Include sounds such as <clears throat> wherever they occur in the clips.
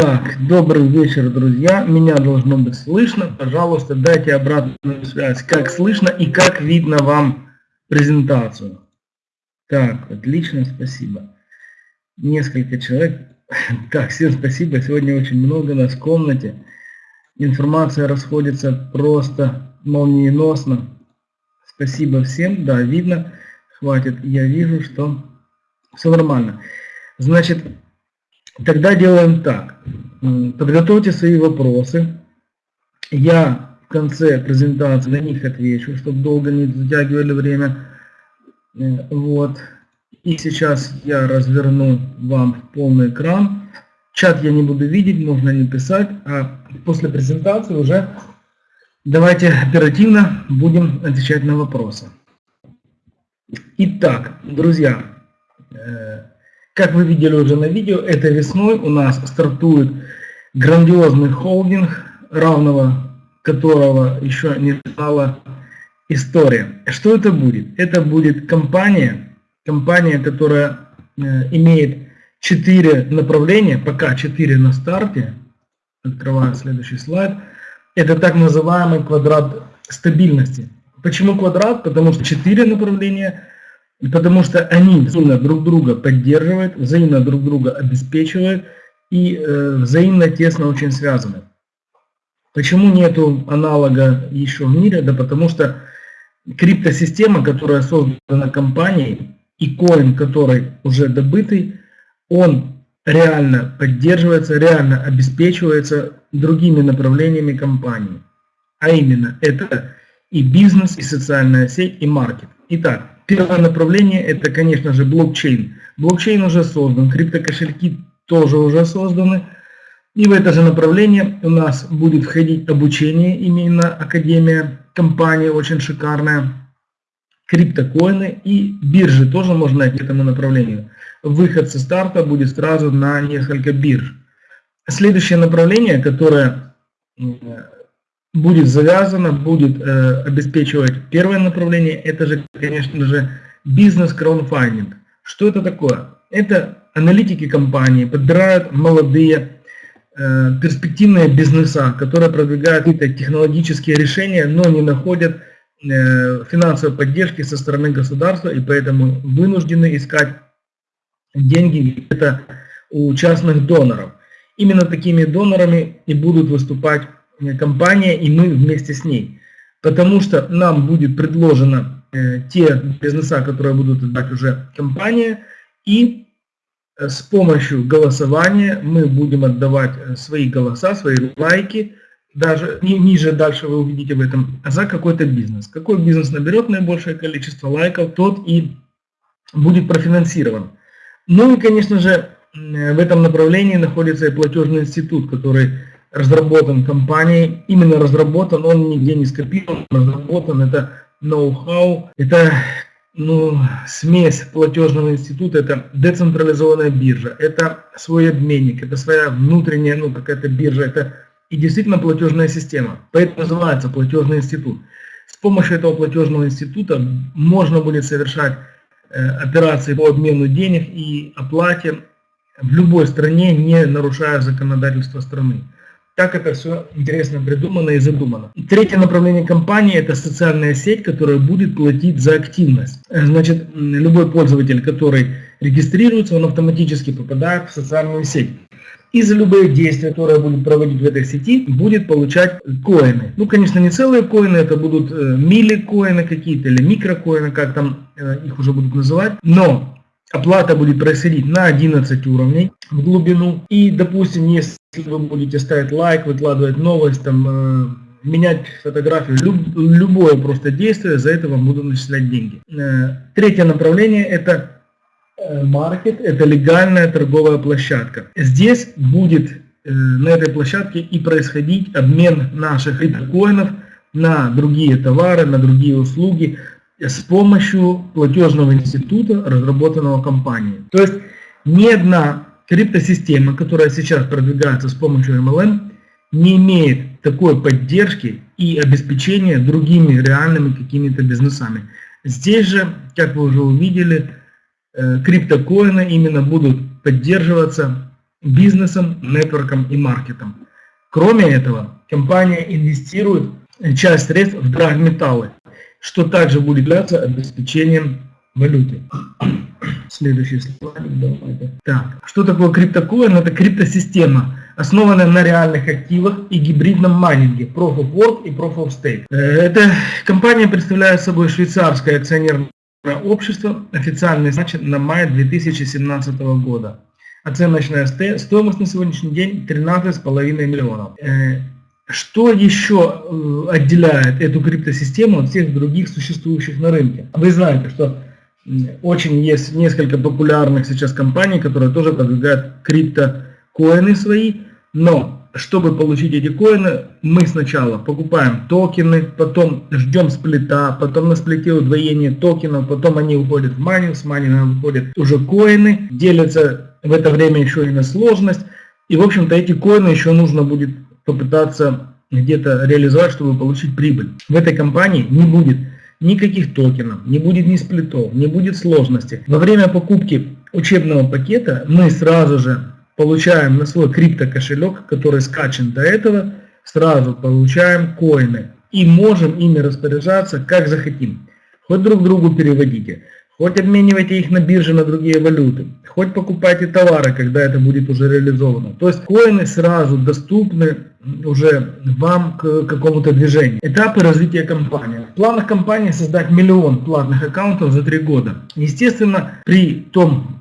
Так, добрый вечер, друзья. Меня должно быть слышно. Пожалуйста, дайте обратную связь, как слышно и как видно вам презентацию. Так, отлично, спасибо. Несколько человек. <laughs> Так, всем спасибо. Сегодня очень много нас в комнате. Информация расходится просто молниеносно. Спасибо всем. Да, видно. Хватит. Я вижу, что все нормально. Значит, Тогда делаем так. Подготовьте свои вопросы. Я в конце презентации на них отвечу, чтобы долго не затягивали время. Э, вот. И сейчас я разверну вам полный экран. Чат я не буду видеть, можно не писать. А после презентации уже давайте оперативно будем отвечать на вопросы. Итак, друзья, э, как вы видели уже на видео, этой весной у нас стартует грандиозный холдинг, равного которого еще не знала история. Что это будет? Это будет компания, компания, которая э, имеет четыре направления, пока четыре на старте. Открываю следующий слайд. Это так называемый квадрат стабильности. Почему квадрат? Потому что четыре направления – потому что они взаимно друг друга поддерживают, взаимно друг друга обеспечивают и э, взаимно тесно очень связаны. Почему нету аналога еще в мире? Да потому что криптосистема, которая создана компанией, и коин, который уже добытый, он реально поддерживается, реально обеспечивается другими направлениями компании. А именно, это и бизнес, и социальная сеть, и маркет. Итак, Первое направление это, конечно же, блокчейн. Блокчейн уже создан, криптокошельки тоже уже созданы. И в это же направление у нас будет входить обучение, именно Академия, компания очень шикарная, криптокоины и биржи тоже можно найти этому направлению. Выход со старта будет сразу на несколько бирж. Следующее направление, которое будет завязано, будет э, обеспечивать первое направление, это же, конечно же, бизнес-краудфандинг. Что это такое? Это аналитики компании подбирают молодые э, перспективные бизнеса, которые продвигают какие-то технологические решения, но не находят э, финансовой поддержки со стороны государства и поэтому вынуждены искать деньги это у частных доноров. Именно такими донорами и будут выступать компания и мы вместе с ней. Потому что нам будет предложено э, те бизнеса, которые будут отдать уже компания, и э, с помощью голосования мы будем отдавать э, свои голоса, свои лайки, даже ни, ниже дальше вы увидите в этом, за какой-то бизнес. Какой бизнес наберет наибольшее количество лайков, тот и будет профинансирован. Ну и, конечно же, в этом направлении находится и платежный институт, который разработан компанией, именно разработан, он нигде не скопирован, разработан, это ноу-хау, это ну, смесь платежного института, это децентрализованная биржа, это свой обменник, это своя внутренняя, ну, какая-то биржа, это и действительно платежная система, поэтому называется платежный институт. С помощью этого платежного института можно будет совершать э, операции по обмену денег и оплате в любой стране, не нарушая законодательство страны. Так это все интересно придумано и задумано. Третье направление компании – это социальная сеть, которая будет платить за активность. Э, значит, любой пользователь, который регистрируется, он автоматически попадает в социальную сеть. И за любые действия, которые будет проводить в этой сети, будет получать коины. Ну, конечно, не целые коины, это будут э, мили-коины какие-то или микрокоины, как там э, их уже будут называть. Но Оплата будет происходить на 11 уровней в глубину. И, допустим, если вы будете ставить лайк, выкладывать новость, там, э, менять фотографию, люб, любое просто действие, за это вам будут начислять деньги. Э, третье направление это э, маркет, это легальная торговая площадка. Здесь будет э, на этой площадке и происходить обмен наших биткоинов на другие товары, на другие услуги, с помощью платежного института, разработанного компанией. То есть ни одна криптосистема, которая сейчас продвигается с помощью MLM, не имеет такой поддержки и обеспечения другими реальными какими-то бизнесами. Здесь же, как вы уже увидели, э, криптокоины именно будут поддерживаться бизнесом, нетворком и маркетом. Кроме этого, компания инвестирует часть средств в драгметаллы, что также будет являться обеспечением валюты. <clears throat> Следующий слайд. Так, что такое криптокоин? Это криптосистема, основанная на реальных активах и гибридном майнинге, Proof of Work и Proof of Stake. Э, эта компания представляет собой швейцарское акционерное общество, официальный значит на май 2017 года. Оценочная стоимость на сегодняшний день 13,5 миллионов. Что еще э, отделяет эту криптосистему от всех других существующих на рынке? Вы знаете, что очень есть несколько популярных сейчас компаний, которые тоже продвигают криптокоины свои, но чтобы получить эти коины, мы сначала покупаем токены, потом ждем сплита, потом на сплите удвоение токенов, потом они уходят в майнинг, с майнинга выходят уже коины, делятся в это время еще и на сложность. И, в общем-то, эти коины еще нужно будет попытаться где-то реализовать, чтобы получить прибыль. В этой компании не будет никаких токенов, не будет ни сплитов, не будет сложности. Во время покупки учебного пакета мы сразу же получаем на свой криптокошелек, который скачан до этого, сразу получаем коины и можем ими распоряжаться как захотим. Хоть друг другу переводите, хоть обменивайте их на бирже на другие валюты, хоть покупайте товары, когда это будет уже реализовано. То есть коины сразу доступны уже вам к какому-то движению. Этапы развития компании. В планах компании создать миллион платных аккаунтов за три года. Естественно, при том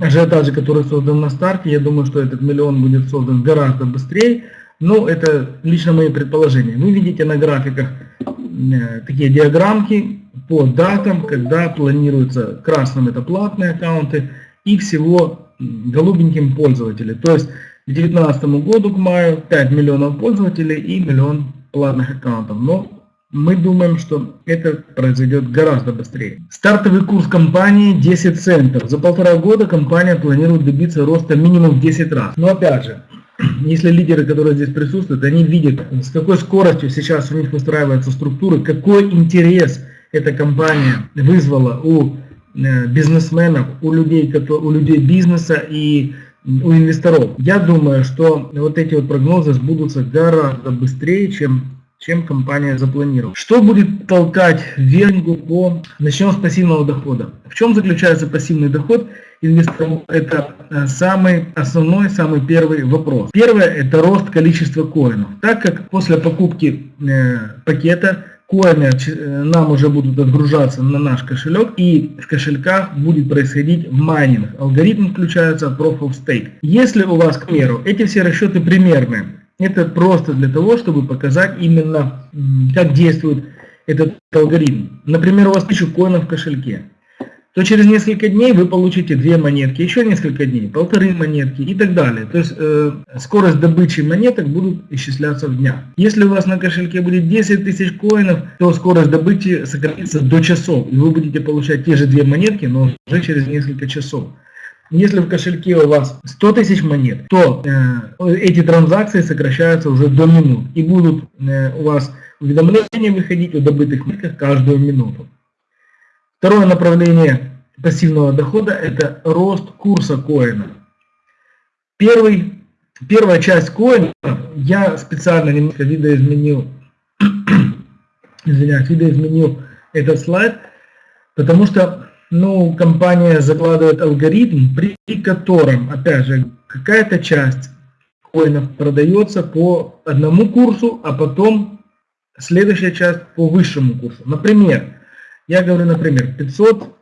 ажиотаже, который создан на старте, я думаю, что этот миллион будет создан гораздо быстрее. Но это лично мои предположения. Вы видите на графиках э, такие диаграммки по датам, когда планируется красным это платные аккаунты и всего голубеньким пользователи. То есть к 2019 году, к маю, 5 миллионов пользователей и миллион платных аккаунтов. Но мы думаем, что это произойдет гораздо быстрее. Стартовый курс компании 10 центов. За полтора года компания планирует добиться роста минимум в 10 раз. Но опять же, <clears throat> если лидеры, которые здесь присутствуют, они видят, с какой скоростью сейчас у них выстраиваются структуры, какой интерес эта компания вызвала у э, бизнесменов, у людей, у людей бизнеса и у инвесторов. Я думаю, что вот эти вот прогнозы сбудутся гораздо быстрее, чем чем компания запланировала. Что будет толкать вверху по... Начнем с пассивного дохода. В чем заключается пассивный доход инвесторов? Это э, самый основной, самый первый вопрос. Первое – это рост количества коинов. Так как после покупки э, пакета коины э, нам уже будут отгружаться на наш кошелек и в кошельках будет происходить майнинг. Алгоритм включается Proof of Stake. Если у вас, к примеру, эти все расчеты примерные, это просто для того, чтобы показать именно, как действует этот алгоритм. Например, у вас 1000 коинов в кошельке то через несколько дней вы получите две монетки, еще несколько дней, полторы монетки и так далее. То есть э, скорость добычи монеток будут исчисляться в днях. Если у вас на кошельке будет 10 тысяч коинов, то скорость добычи сократится до часов, и вы будете получать те же две монетки, но уже через несколько часов. Если в кошельке у вас 100 тысяч монет, то э, эти транзакции сокращаются уже до минут, и будут э, у вас уведомления выходить о добытых монетках каждую минуту. Второе направление пассивного дохода – это рост курса коина. Первый, первая часть коина, я специально немножко видоизменил, <coughs> извиняюсь, видоизменил этот слайд, потому что ну, компания закладывает алгоритм, при котором, опять же, какая-то часть коинов продается по одному курсу, а потом следующая часть по высшему курсу. Например, я говорю, например, 500,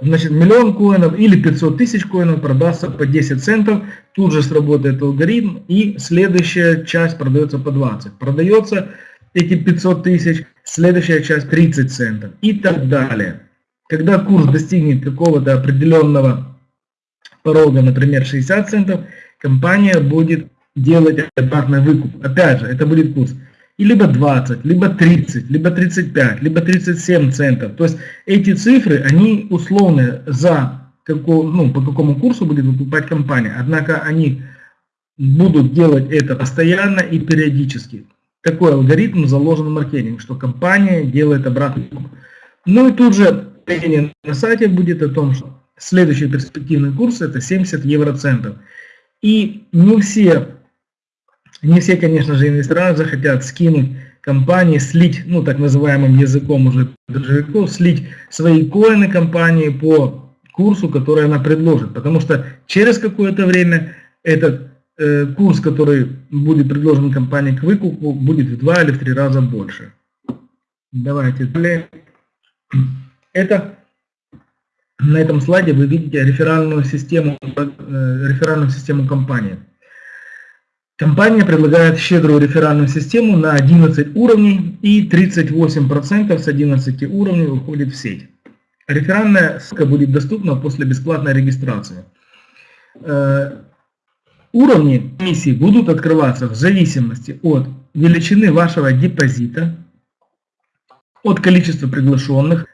значит, миллион коинов или 500 тысяч коинов продастся по 10 центов, тут же сработает алгоритм, и следующая часть продается по 20. Продается эти 500 тысяч, следующая часть 30 центов и так далее. Когда курс достигнет какого-то определенного порога, например, 60 центов, компания будет делать обратный выкуп. Опять же, это будет курс и либо 20, либо 30, либо 35, либо 37 центов. То есть эти цифры, они условные за какого, ну, по какому курсу будет выкупать компания. Однако они будут делать это постоянно и периодически. Такой алгоритм заложен в маркетинг, что компания делает обратный. Ну и тут же на сайте будет о том, что следующий перспективный курс это 70 евроцентов. И не все, не все, конечно же, инвестора захотят скинуть компании, слить, ну так называемым языком уже биржевиков, слить свои коины компании по курсу, который она предложит. Потому что через какое-то время этот э, курс, который будет предложен компании к выкупу, будет в два или в три раза больше. Давайте далее. Это на этом слайде вы видите реферальную систему, э, реферальную систему компании. Компания предлагает щедрую реферальную систему на 11 уровней и 38% с 11 уровней уходит в сеть. Реферальная ссылка будет доступна после бесплатной регистрации. Э, уровни комиссии будут открываться в зависимости от величины вашего депозита, от количества приглашенных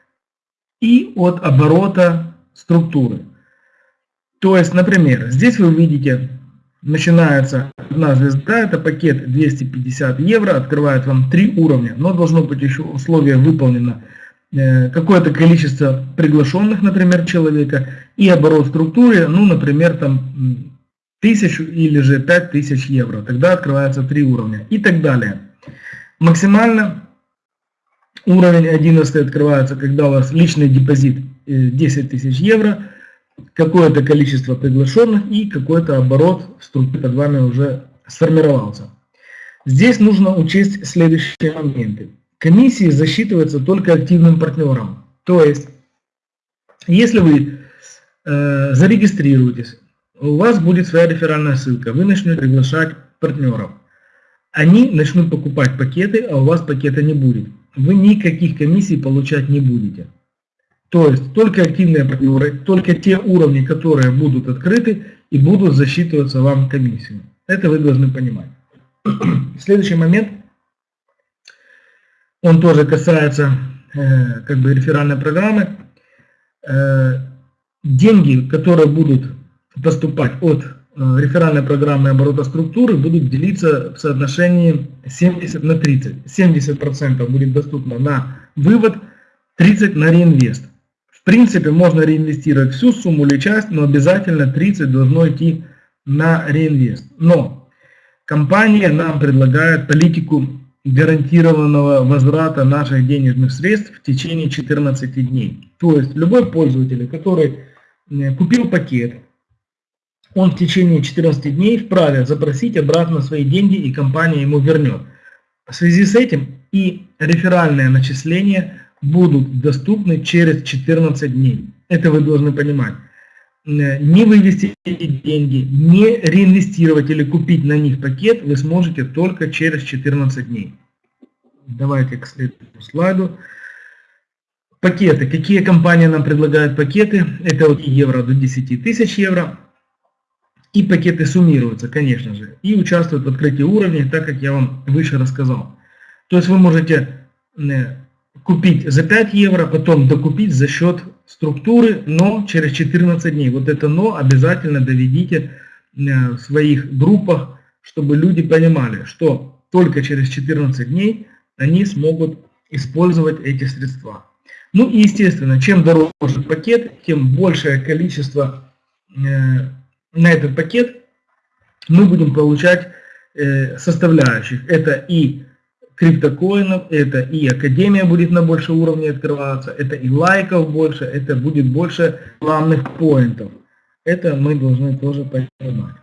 и от оборота структуры. То есть, например, здесь вы увидите начинается одна звезда, это пакет 250 евро, открывает вам три уровня, но должно быть еще условие выполнено э, какое-то количество приглашенных, например, человека, и оборот структуры, ну, например, там тысячу или же 5000 евро, тогда открывается три уровня и так далее. Максимально уровень 11 открывается, когда у вас личный депозит 10 э, тысяч евро, какое-то количество приглашенных и какой-то оборот в структуре под вами уже сформировался. Здесь нужно учесть следующие моменты. Комиссии засчитываются только активным партнером. То есть, если вы э, зарегистрируетесь, у вас будет своя реферальная ссылка, вы начнете приглашать партнеров. Они начнут покупать пакеты, а у вас пакета не будет. Вы никаких комиссий получать не будете. То есть только активные партнеры, только те уровни, которые будут открыты и будут засчитываться вам комиссию. Это вы должны понимать. <clears throat> Следующий момент, он тоже касается э, как бы реферальной программы. Э, деньги, которые будут поступать от э, реферальной программы оборота структуры, будут делиться в соотношении 70 на 30. 70% будет доступно на вывод, 30 на реинвест. В принципе, можно реинвестировать всю сумму или часть, но обязательно 30 должно идти на реинвест. Но компания нам предлагает политику гарантированного возврата наших денежных средств в течение 14 дней. То есть любой пользователь, который купил пакет, он в течение 14 дней вправе запросить обратно свои деньги и компания ему вернет. В связи с этим и реферальное начисление будут доступны через 14 дней. Это вы должны понимать. Э, не вывести эти деньги, не реинвестировать или купить на них пакет вы сможете только через 14 дней. Давайте к следующему слайду. Пакеты. Какие компании нам предлагают пакеты? Это от евро до 10 тысяч евро. И пакеты суммируются, конечно же, и участвуют в открытии уровней, так как я вам выше рассказал. То есть вы можете э, купить за 5 евро, потом докупить за счет структуры, но через 14 дней. Вот это но обязательно доведите э, в своих группах, чтобы люди понимали, что только через 14 дней они смогут использовать эти средства. Ну и естественно, чем дороже пакет, тем большее количество э, на этот пакет мы будем получать э, составляющих. Это и криптокоинов, это и Академия будет на больше уровней открываться, это и лайков больше, это будет больше рекламных поинтов. Это мы должны тоже понимать.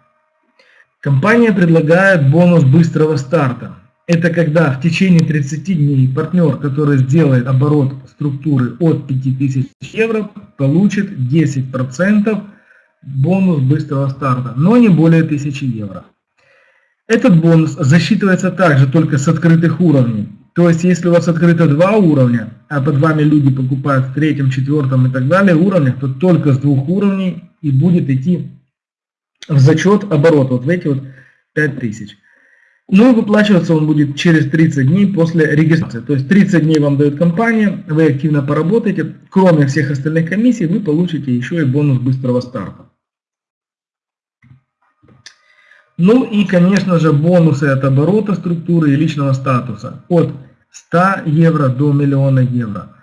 Компания предлагает бонус быстрого старта. Это когда в течение 30 дней партнер, который сделает оборот структуры от 5000 евро, получит 10% бонус быстрого старта, но не более 1000 евро. Этот бонус засчитывается также только с открытых уровней. То есть, если у вас открыто два уровня, а под вами люди покупают в третьем, четвертом и так далее уровнях, то только с двух уровней и будет идти в зачет оборот, вот в эти вот 5000. Ну и выплачиваться он будет через 30 дней после регистрации. То есть 30 дней вам дает компания, вы активно поработаете, кроме всех остальных комиссий, вы получите еще и бонус быстрого старта. Ну и, конечно же, бонусы от оборота структуры и личного статуса от 100 евро до миллиона евро.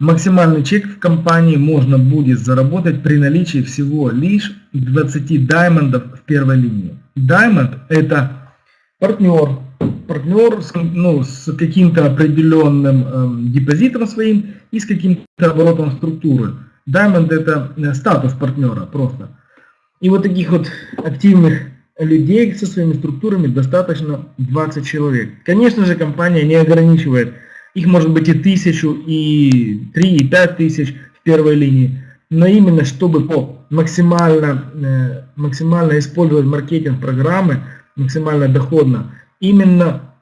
Максимальный чек в компании можно будет заработать при наличии всего лишь 20 даймондов в первой линии. Даймонд это партнер, партнер с, ну, с каким-то определенным э, депозитом своим и с каким-то оборотом структуры. Diamond это э, статус партнера просто. И вот таких вот активных людей со своими структурами достаточно 20 человек. Конечно же, компания не ограничивает. Их может быть и тысячу, и три, и пять тысяч в первой линии. Но именно чтобы максимально, э, максимально использовать маркетинг программы, максимально доходно, именно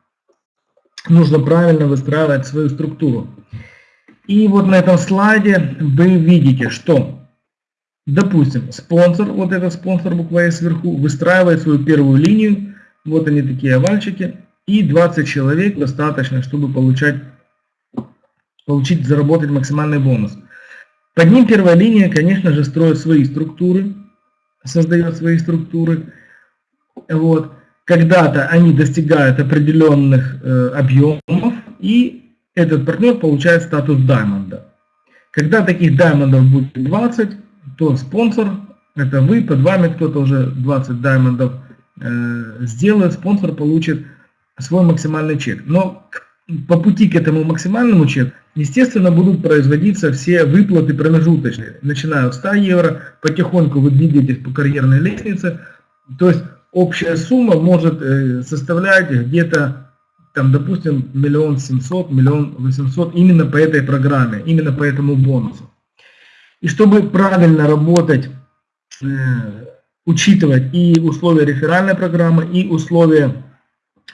нужно правильно выстраивать свою структуру. И вот на этом слайде вы видите, что, допустим, спонсор, вот этот спонсор буква S сверху, выстраивает свою первую линию, вот они такие овальчики, и 20 человек достаточно, чтобы получать, получить, заработать максимальный бонус. Под ним первая линия, конечно же, строит свои структуры, создает свои структуры. Вот. Когда-то они достигают определенных э, объемов, и этот партнер получает статус даймонда. Когда таких даймондов будет 20, то спонсор, это вы, под вами кто-то уже 20 даймондов э, сделает, спонсор получит свой максимальный чек. Но по пути к этому максимальному чеку, естественно, будут производиться все выплаты промежуточные. Начиная с 100 евро, потихоньку вы двигаетесь по карьерной лестнице. То есть общая сумма может э, составлять где-то там, допустим, миллион семьсот, миллион восемьсот именно по этой программе, именно по этому бонусу. И чтобы правильно работать, э, учитывать и условия реферальной программы, и условия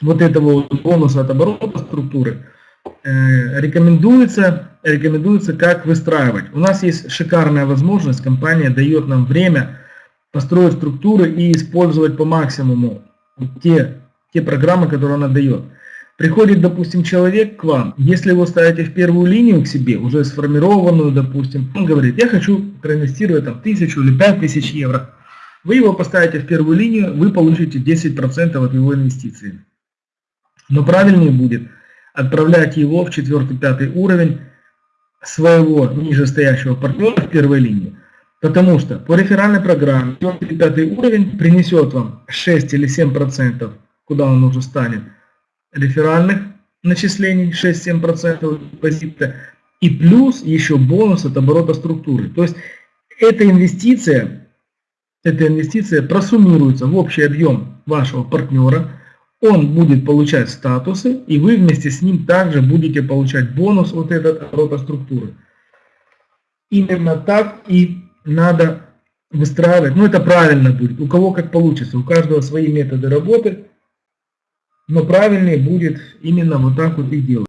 вот этого бонуса от оборота структуры, э, рекомендуется, рекомендуется как выстраивать. У нас есть шикарная возможность, компания дает нам время построить структуры и использовать по максимуму те, те программы, которые она дает. Приходит, допустим, человек к вам, если вы ставите в первую линию к себе, уже сформированную, допустим, он говорит, я хочу проинвестировать там тысячу или пять тысяч евро. Вы его поставите в первую линию, вы получите 10% от его инвестиции. Но правильнее будет отправлять его в четвертый-пятый уровень своего нижестоящего партнера в первой линии. Потому что по реферальной программе четвертый-пятый уровень принесет вам 6 или 7%, куда он уже станет, реферальных начислений 6-7% депозита и плюс еще бонус от оборота структуры. То есть эта инвестиция, эта инвестиция просуммируется в общий объем вашего партнера, он будет получать статусы, и вы вместе с ним также будете получать бонус от этой оборота структуры. Именно так и надо выстраивать. Ну это правильно будет. У кого как получится. У каждого свои методы работы. Но правильнее будет именно вот так вот и делать.